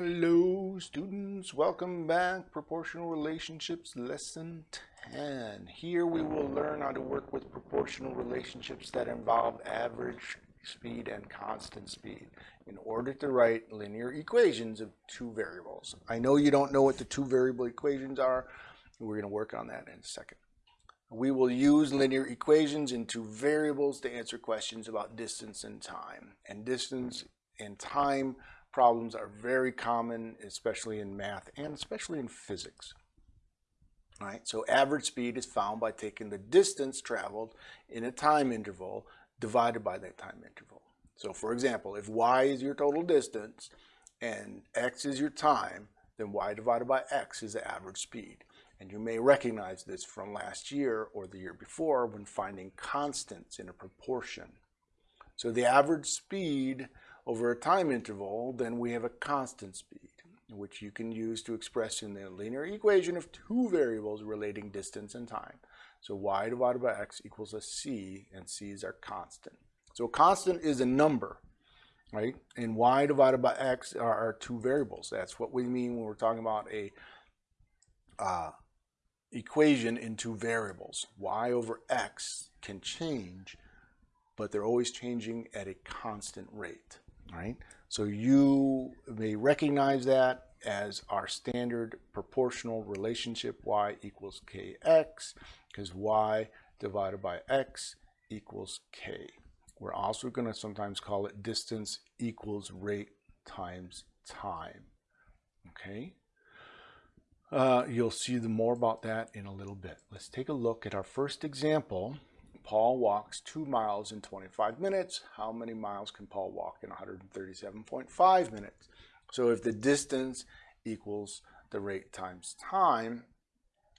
Hello students, welcome back. Proportional Relationships Lesson 10. Here we will learn how to work with proportional relationships that involve average speed and constant speed in order to write linear equations of two variables. I know you don't know what the two variable equations are. We're going to work on that in a second. We will use linear equations in two variables to answer questions about distance and time. And distance and time problems are very common, especially in math and especially in physics. All right, so average speed is found by taking the distance traveled in a time interval divided by that time interval. So for example, if y is your total distance and x is your time, then y divided by x is the average speed. And you may recognize this from last year or the year before when finding constants in a proportion. So the average speed over a time interval, then we have a constant speed, which you can use to express in the linear equation of two variables relating distance and time. So y divided by x equals a c, and c is our constant. So a constant is a number, right? And y divided by x are our two variables. That's what we mean when we're talking about a uh, equation in two variables. y over x can change, but they're always changing at a constant rate right? So you may recognize that as our standard proportional relationship y equals kx because y divided by x equals k. We're also going to sometimes call it distance equals rate times time. Okay. Uh, you'll see the more about that in a little bit. Let's take a look at our first example Paul walks two miles in 25 minutes. How many miles can Paul walk in 137.5 minutes? So if the distance equals the rate times time,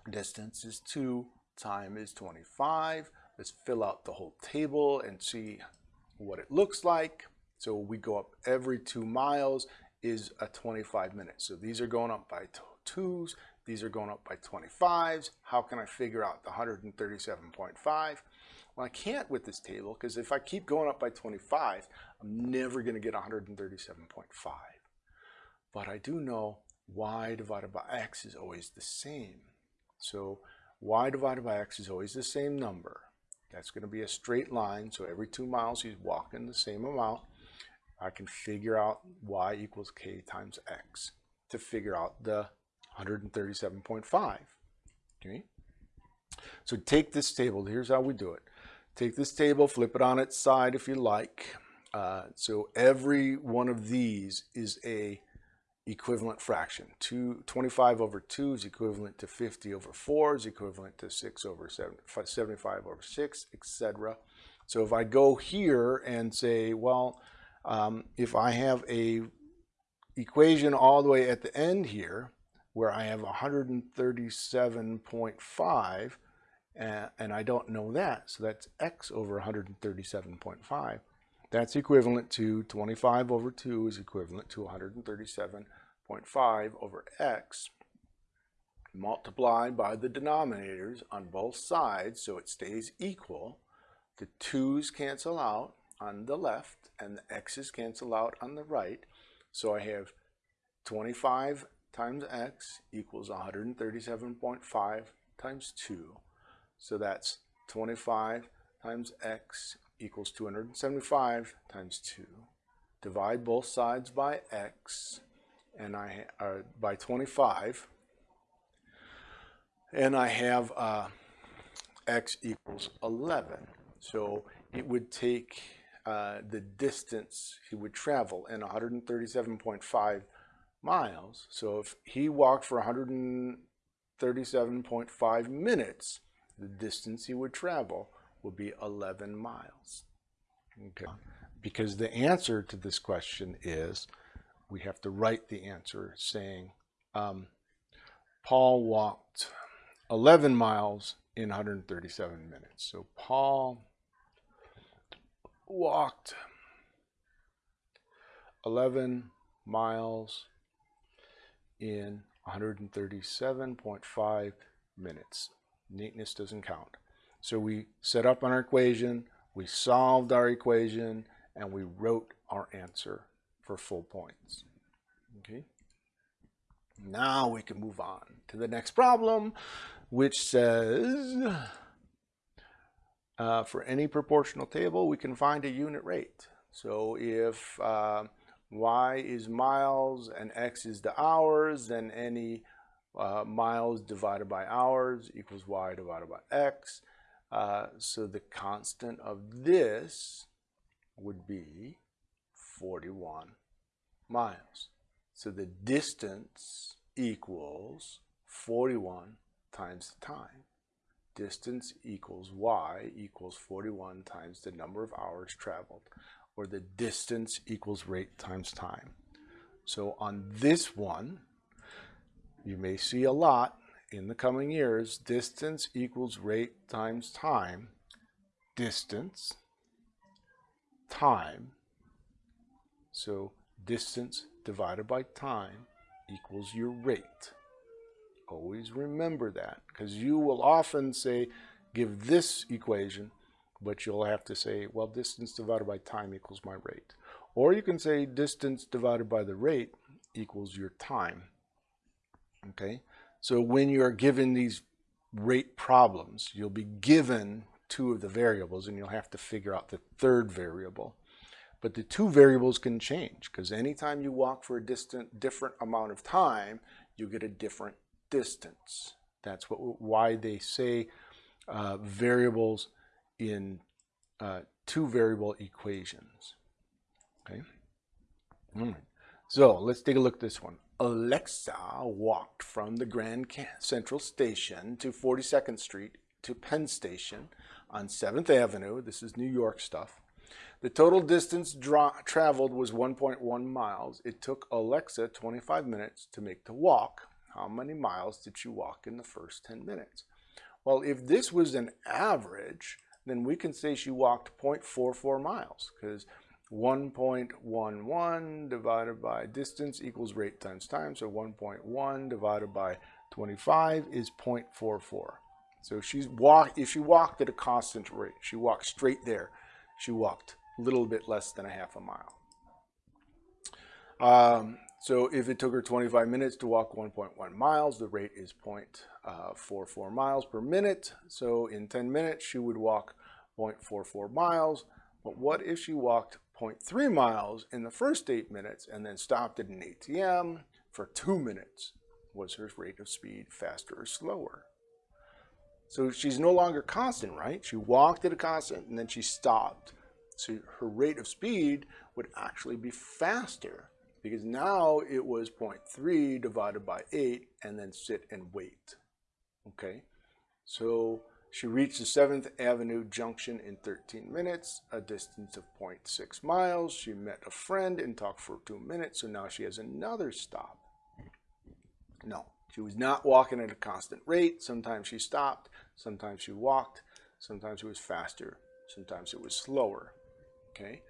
distance is 2, time is 25. Let's fill out the whole table and see what it looks like. So we go up every two miles is a 25 minutes. So these are going up by twos, these are going up by 25s. How can I figure out the 137.5? Well, I can't with this table because if I keep going up by 25, I'm never going to get 137.5. But I do know y divided by x is always the same. So y divided by x is always the same number. That's going to be a straight line. So every two miles, he's walking the same amount. I can figure out y equals k times x to figure out the 137.5. Okay. So take this table. Here's how we do it. Take this table, flip it on its side if you like. Uh, so every one of these is a equivalent fraction. Two, 25 over 2 is equivalent to 50 over 4 is equivalent to 6 over 7, 75 over 6, etc. So if I go here and say, well, um, if I have a equation all the way at the end here, where I have 137.5, and, and I don't know that. So that's x over 137.5. That's equivalent to 25 over 2 is equivalent to 137.5 over x multiplied by the denominators on both sides so it stays equal. The 2's cancel out on the left and the x's cancel out on the right. So I have 25 times x equals 137.5 times 2 so that's 25 times x equals 275 times 2. Divide both sides by x and I uh, by 25 and I have uh, x equals 11. So it would take uh, the distance he would travel in 137.5 miles. So if he walked for 137.5 minutes, the distance he would travel would be 11 miles. Okay. Because the answer to this question is, we have to write the answer saying, um, Paul walked 11 miles in 137 minutes. So Paul walked 11 miles in 137.5 minutes neatness doesn't count. So we set up our equation, we solved our equation, and we wrote our answer for full points. Okay. Now we can move on to the next problem, which says, uh, for any proportional table, we can find a unit rate. So if uh, y is miles and x is the hours, then any uh, miles divided by hours equals y divided by x. Uh, so the constant of this would be 41 miles. So the distance equals 41 times the time. Distance equals y equals 41 times the number of hours traveled, or the distance equals rate times time. So on this one, you may see a lot in the coming years, distance equals rate times time, distance, time, so distance divided by time equals your rate. Always remember that because you will often say, give this equation, but you'll have to say, well, distance divided by time equals my rate. Or you can say distance divided by the rate equals your time. Okay, so when you're given these rate problems, you'll be given two of the variables and you'll have to figure out the third variable. But the two variables can change because anytime you walk for a distant, different amount of time, you get a different distance. That's what, why they say uh, variables in uh, two variable equations. Okay. All right. So let's take a look at this one. Alexa walked from the Grand Central Station to 42nd Street to Penn Station on 7th Avenue. This is New York stuff. The total distance traveled was 1.1 miles. It took Alexa 25 minutes to make the walk. How many miles did she walk in the first 10 minutes? Well, if this was an average, then we can say she walked 0.44 miles because 1.11 divided by distance equals rate times time. So 1.1 divided by 25 is 0.44. So she's walk if she walked at a constant rate, she walked straight there. She walked a little bit less than a half a mile. Um, so if it took her 25 minutes to walk 1.1 miles, the rate is 0.44 uh, miles per minute. So in 10 minutes, she would walk 0.44 miles. But what if she walked 0.3 miles in the first eight minutes and then stopped at an ATM for two minutes. Was her rate of speed faster or slower? So she's no longer constant, right? She walked at a constant and then she stopped. So her rate of speed would actually be faster because now it was 0.3 divided by 8 and then sit and wait. Okay, so she reached the 7th Avenue Junction in 13 minutes, a distance of 0.6 miles. She met a friend and talked for two minutes, so now she has another stop. No, she was not walking at a constant rate. Sometimes she stopped, sometimes she walked, sometimes it was faster, sometimes it was slower. Okay.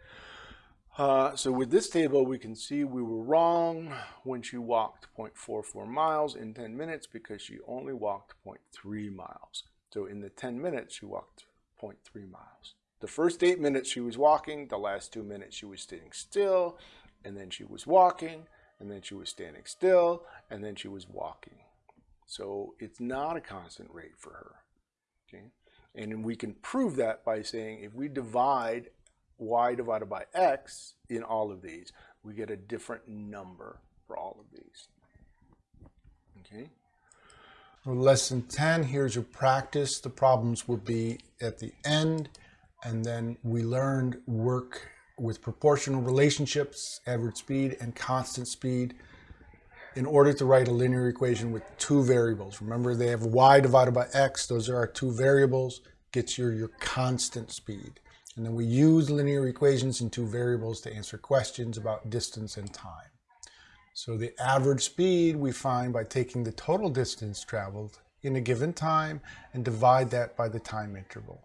Uh, so with this table, we can see we were wrong when she walked 0.44 miles in 10 minutes because she only walked 0.3 miles. So in the 10 minutes, she walked 0.3 miles. The first eight minutes she was walking, the last two minutes she was standing still, and then she was walking, and then she was standing still, and then she was walking. So it's not a constant rate for her. Okay? And we can prove that by saying if we divide y divided by x in all of these, we get a different number for all of these. Okay? Lesson 10, here's your practice. The problems will be at the end. And then we learned work with proportional relationships, average speed and constant speed in order to write a linear equation with two variables. Remember they have y divided by x. Those are our two variables. Gets you your constant speed. And then we use linear equations in two variables to answer questions about distance and time. So the average speed we find by taking the total distance traveled in a given time and divide that by the time interval.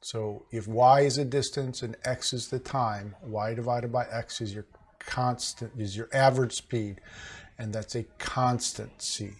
So if y is a distance and x is the time, y divided by x is your constant, is your average speed, and that's a constant c.